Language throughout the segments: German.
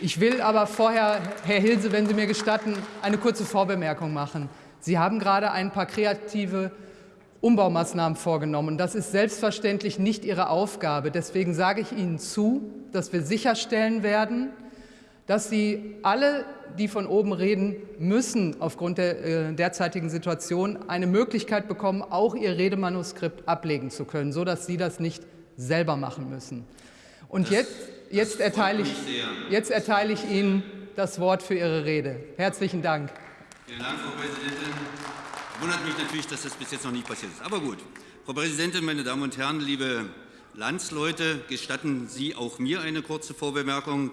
Ich will aber vorher, Herr Hilse, wenn Sie mir gestatten, eine kurze Vorbemerkung machen. Sie haben gerade ein paar kreative Umbaumaßnahmen vorgenommen. Das ist selbstverständlich nicht Ihre Aufgabe. Deswegen sage ich Ihnen zu, dass wir sicherstellen werden, dass Sie alle, die von oben reden, müssen aufgrund der äh, derzeitigen Situation eine Möglichkeit bekommen, auch ihr Redemanuskript ablegen zu können, sodass Sie das nicht selber machen müssen. Und das jetzt jetzt erteile, ich, jetzt erteile ich Ihnen das Wort für Ihre Rede. Herzlichen Dank. Vielen Dank, Frau Präsidentin. Wundert mich natürlich, dass das bis jetzt noch nicht passiert ist. Aber gut. Frau Präsidentin, meine Damen und Herren, liebe Landsleute, gestatten Sie auch mir eine kurze Vorbemerkung.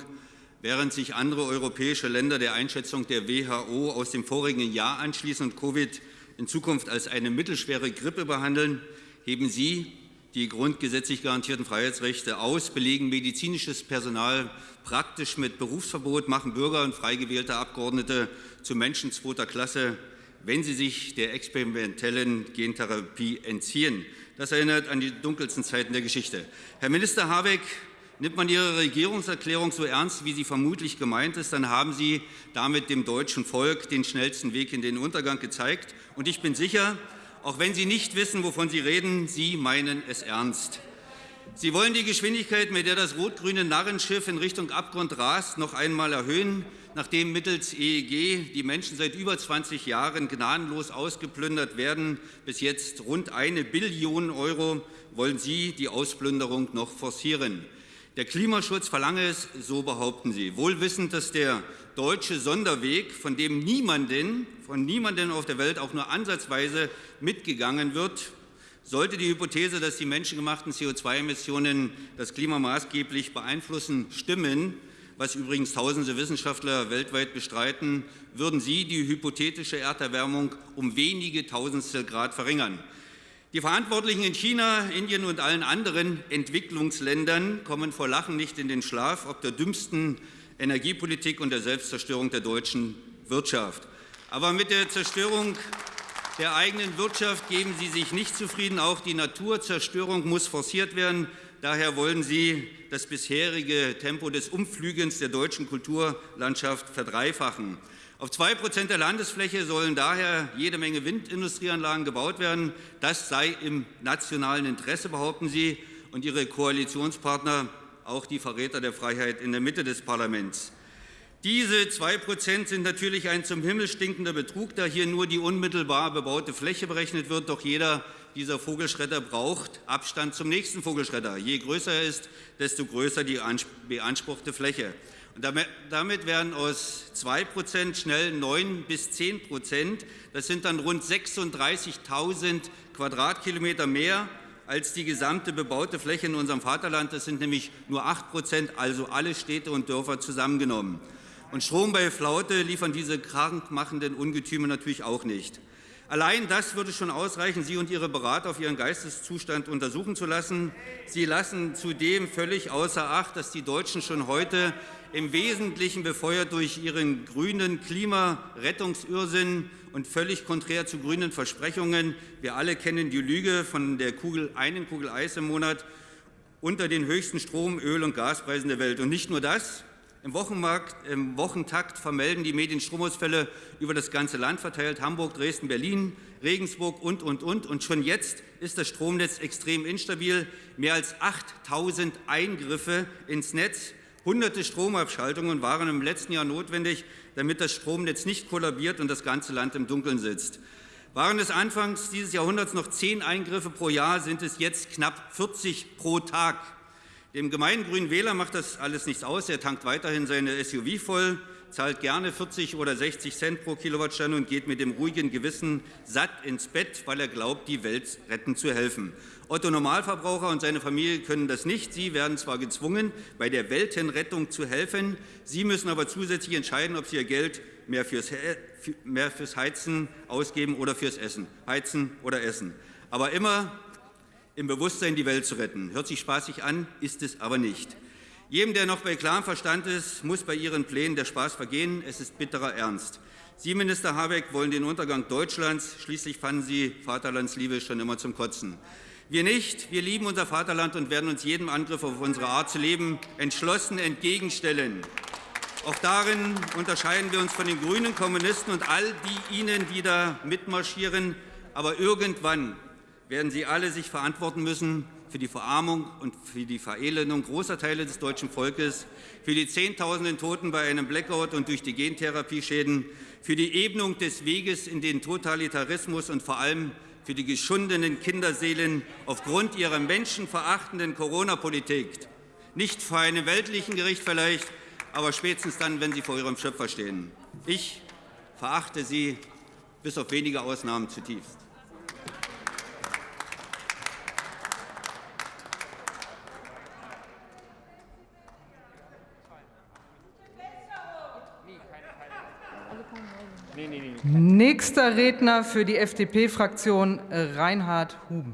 Während sich andere europäische Länder der Einschätzung der WHO aus dem vorigen Jahr anschließen und Covid in Zukunft als eine mittelschwere Grippe behandeln, heben Sie die grundgesetzlich garantierten Freiheitsrechte aus, belegen medizinisches Personal praktisch mit Berufsverbot, machen Bürger und frei gewählte Abgeordnete zu Menschen zweiter Klasse, wenn sie sich der experimentellen Gentherapie entziehen. Das erinnert an die dunkelsten Zeiten der Geschichte. Herr Minister Habeck, nimmt man Ihre Regierungserklärung so ernst, wie sie vermutlich gemeint ist, dann haben Sie damit dem deutschen Volk den schnellsten Weg in den Untergang gezeigt. Und ich bin sicher, auch wenn Sie nicht wissen, wovon Sie reden, Sie meinen es ernst. Sie wollen die Geschwindigkeit, mit der das rot-grüne Narrenschiff in Richtung Abgrund rast, noch einmal erhöhen, nachdem mittels EEG die Menschen seit über 20 Jahren gnadenlos ausgeplündert werden. Bis jetzt rund eine Billion Euro wollen Sie die Ausplünderung noch forcieren. Der Klimaschutz verlange es, so behaupten Sie, wohl wissend, dass der deutsche Sonderweg, von dem niemanden, von niemandem auf der Welt auch nur ansatzweise mitgegangen wird, sollte die Hypothese, dass die menschengemachten CO2-Emissionen das Klima maßgeblich beeinflussen, stimmen, was übrigens tausende Wissenschaftler weltweit bestreiten, würden sie die hypothetische Erderwärmung um wenige Tausendstel Grad verringern. Die Verantwortlichen in China, Indien und allen anderen Entwicklungsländern kommen vor Lachen nicht in den Schlaf, ob der dümmsten Energiepolitik und der Selbstzerstörung der deutschen Wirtschaft. Aber mit der Zerstörung der eigenen Wirtschaft geben Sie sich nicht zufrieden. Auch die Naturzerstörung muss forciert werden. Daher wollen Sie das bisherige Tempo des Umflügens der deutschen Kulturlandschaft verdreifachen. Auf zwei Prozent der Landesfläche sollen daher jede Menge Windindustrieanlagen gebaut werden. Das sei im nationalen Interesse, behaupten Sie und Ihre Koalitionspartner, auch die Verräter der Freiheit in der Mitte des Parlaments. Diese zwei Prozent sind natürlich ein zum Himmel stinkender Betrug, da hier nur die unmittelbar bebaute Fläche berechnet wird. Doch jeder dieser Vogelschredder braucht Abstand zum nächsten Vogelschredder. Je größer er ist, desto größer die beanspruchte Fläche. Und damit werden aus 2 Prozent schnell 9 bis 10 Prozent. Das sind dann rund 36.000 Quadratkilometer mehr als die gesamte bebaute Fläche in unserem Vaterland. Das sind nämlich nur 8 Prozent, also alle Städte und Dörfer zusammengenommen. Und Strom bei Flaute liefern diese krankmachenden Ungetüme natürlich auch nicht. Allein das würde schon ausreichen, Sie und Ihre Berater auf Ihren Geisteszustand untersuchen zu lassen. Sie lassen zudem völlig außer Acht, dass die Deutschen schon heute im Wesentlichen befeuert durch ihren grünen Klimarettungsirrsinn und völlig konträr zu grünen Versprechungen. Wir alle kennen die Lüge von der Kugel, einen Kugel Eis im Monat unter den höchsten Strom-, Öl- und Gaspreisen der Welt. Und nicht nur das. Im, Im Wochentakt vermelden die Medien Stromausfälle über das ganze Land verteilt, Hamburg, Dresden, Berlin, Regensburg und, und, und. Und schon jetzt ist das Stromnetz extrem instabil. Mehr als 8.000 Eingriffe ins Netz Hunderte Stromabschaltungen waren im letzten Jahr notwendig, damit das Stromnetz nicht kollabiert und das ganze Land im Dunkeln sitzt. Waren es anfangs dieses Jahrhunderts noch zehn Eingriffe pro Jahr, sind es jetzt knapp 40 pro Tag. Dem gemeinen grünen Wähler macht das alles nichts aus. Er tankt weiterhin seine SUV voll, zahlt gerne 40 oder 60 Cent pro Kilowattstunde und geht mit dem ruhigen Gewissen satt ins Bett, weil er glaubt, die Welt retten zu helfen. Otto Normalverbraucher und seine Familie können das nicht. Sie werden zwar gezwungen, bei der Weltenrettung zu helfen, Sie müssen aber zusätzlich entscheiden, ob Sie Ihr Geld mehr fürs, mehr fürs Heizen ausgeben oder fürs Essen. Heizen oder Essen. Aber immer im Bewusstsein, die Welt zu retten. Hört sich spaßig an, ist es aber nicht. Jedem, der noch bei klarem Verstand ist, muss bei Ihren Plänen der Spaß vergehen. Es ist bitterer Ernst. Sie, Minister Habeck, wollen den Untergang Deutschlands. Schließlich fanden Sie Vaterlandsliebe schon immer zum Kotzen. Wir nicht. Wir lieben unser Vaterland und werden uns jedem Angriff auf unsere Art zu leben entschlossen entgegenstellen. Auch darin unterscheiden wir uns von den grünen Kommunisten und all die ihnen, die da mitmarschieren. Aber irgendwann werden sie alle sich verantworten müssen für die Verarmung und für die Verelendung großer Teile des deutschen Volkes, für die Zehntausenden Toten bei einem Blackout und durch die Gentherapieschäden, für die Ebnung des Weges in den Totalitarismus und vor allem für die geschundenen Kinderseelen aufgrund ihrer menschenverachtenden Corona-Politik. Nicht vor einem weltlichen Gericht vielleicht, aber spätestens dann, wenn sie vor ihrem Schöpfer stehen. Ich verachte sie bis auf wenige Ausnahmen zutiefst. Nächster Redner für die FDP-Fraktion Reinhard Huben.